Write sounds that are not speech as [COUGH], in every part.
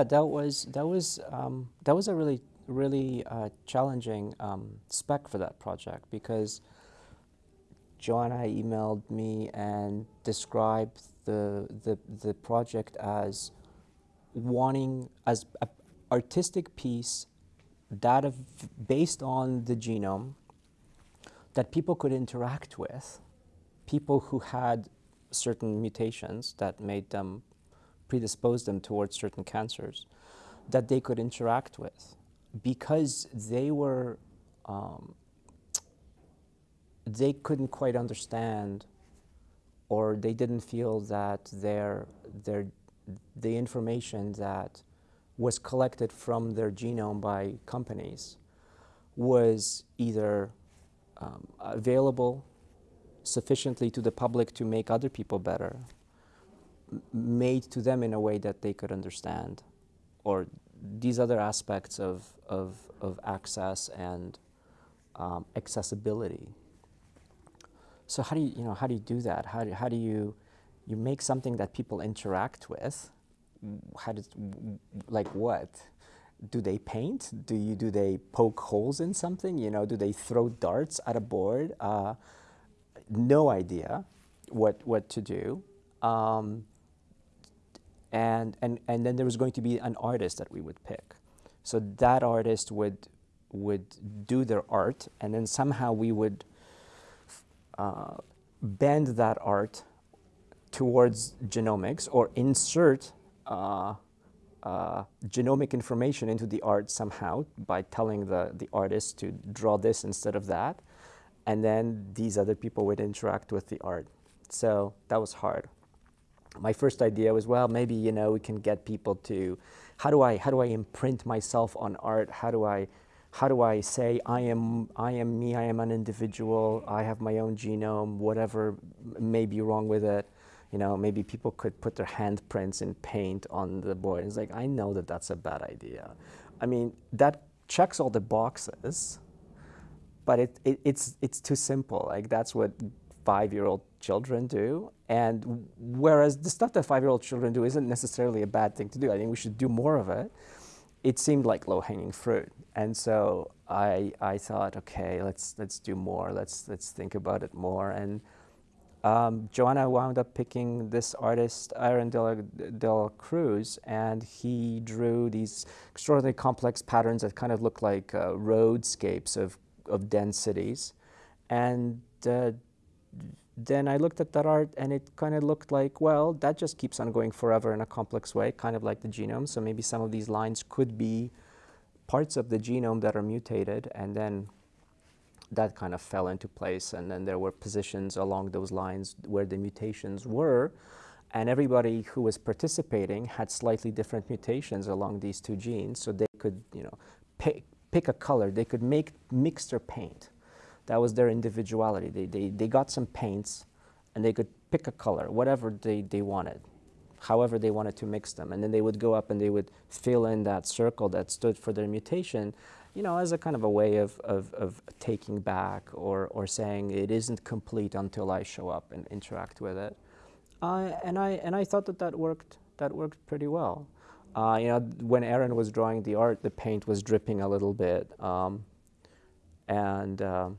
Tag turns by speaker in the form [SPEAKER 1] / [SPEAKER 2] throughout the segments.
[SPEAKER 1] yeah, that was that was um, that was a really really uh, challenging um, spec for that project because Joanna emailed me and described the the the project as wanting as an artistic piece data based on the genome that people could interact with, people who had certain mutations that made them predispose them towards certain cancers that they could interact with because they were um, they couldn't quite understand or they didn't feel that their their the information that was collected from their genome by companies was either um, available sufficiently to the public to make other people better, made to them in a way that they could understand, or these other aspects of, of, of access and um, accessibility. So how do you, you know, how do you do that? How do, how do you, you make something that people interact with? How does, like what? Do they paint? Do you, do they poke holes in something? You know, do they throw darts at a board? Uh, no idea what, what to do. Um, and, and, and then there was going to be an artist that we would pick. So that artist would, would do their art, and then somehow we would uh, bend that art towards genomics or insert uh, uh, genomic information into the art somehow by telling the, the artist to draw this instead of that. And then these other people would interact with the art. So that was hard my first idea was, well, maybe, you know, we can get people to, how do I, how do I imprint myself on art? How do I, how do I say I am, I am me, I am an individual, I have my own genome, whatever may be wrong with it. You know, maybe people could put their handprints in paint on the board. It's like, I know that that's a bad idea. I mean, that checks all the boxes, but it, it, it's, it's too simple. Like, that's what five-year-old children do. And whereas the stuff that five-year-old children do isn't necessarily a bad thing to do, I think we should do more of it, it seemed like low-hanging fruit. And so I, I thought, okay, let's, let's do more. Let's, let's think about it more. And um, Joanna wound up picking this artist, Aaron de la, de la Cruz, and he drew these extraordinarily complex patterns that kind of look like uh, roadscapes of, of dense cities. And uh, then I looked at that art and it kind of looked like, well, that just keeps on going forever in a complex way, kind of like the genome. So maybe some of these lines could be parts of the genome that are mutated and then that kind of fell into place and then there were positions along those lines where the mutations were and everybody who was participating had slightly different mutations along these two genes so they could you know pick, pick a color they could make mix their paint that was their individuality. They, they, they got some paints and they could pick a color, whatever they, they wanted, however they wanted to mix them. And then they would go up and they would fill in that circle that stood for their mutation, you know, as a kind of a way of, of, of taking back or, or saying it isn't complete until I show up and interact with it. Uh, and, I, and I thought that that worked, that worked pretty well. Uh, you know, when Aaron was drawing the art, the paint was dripping a little bit. Um, and um,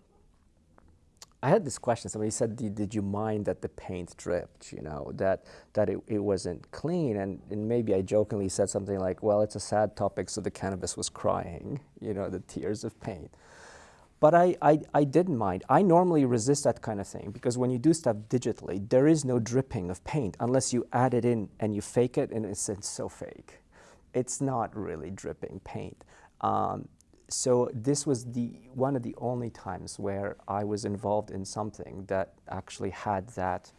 [SPEAKER 1] I had this question. Somebody said, did, did, you mind that the paint dripped, you know, that, that it, it wasn't clean? And, and maybe I jokingly said something like, well, it's a sad topic, so the canvas was crying, [LAUGHS] you know, the tears of paint. But I, I, I didn't mind. I normally resist that kind of thing because when you do stuff digitally, there is no dripping of paint unless you add it in and you fake it, and it's, it's so fake. It's not really dripping paint. Um, so this was the one of the only times where I was involved in something that actually had that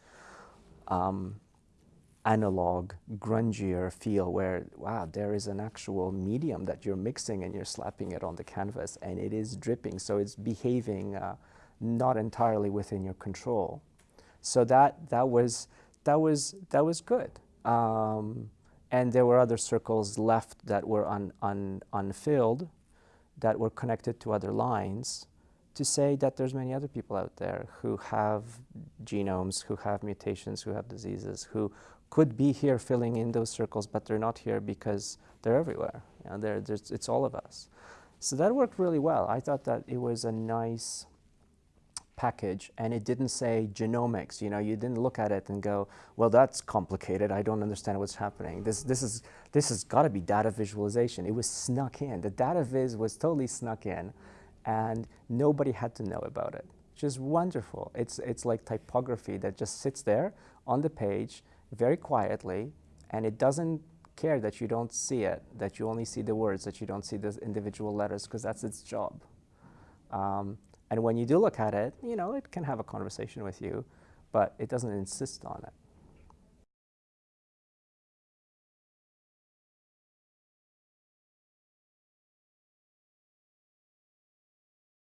[SPEAKER 1] um, analog, grungier feel where, wow, there is an actual medium that you're mixing and you're slapping it on the canvas and it is dripping. So it's behaving uh, not entirely within your control. So that, that, was, that, was, that was good. Um, and there were other circles left that were un, un, unfilled that were connected to other lines to say that there's many other people out there who have genomes, who have mutations, who have diseases, who could be here filling in those circles, but they're not here because they're everywhere. You know, they're, it's all of us. So that worked really well. I thought that it was a nice package and it didn't say genomics. You know, you didn't look at it and go, well, that's complicated. I don't understand what's happening. This, this, is, this has got to be data visualization. It was snuck in. The data viz was totally snuck in and nobody had to know about it, which is wonderful. It's, it's like typography that just sits there on the page very quietly and it doesn't care that you don't see it, that you only see the words, that you don't see the individual letters, because that's its job. Um, and when you do look at it, you know, it can have a conversation with you, but it doesn't insist on it.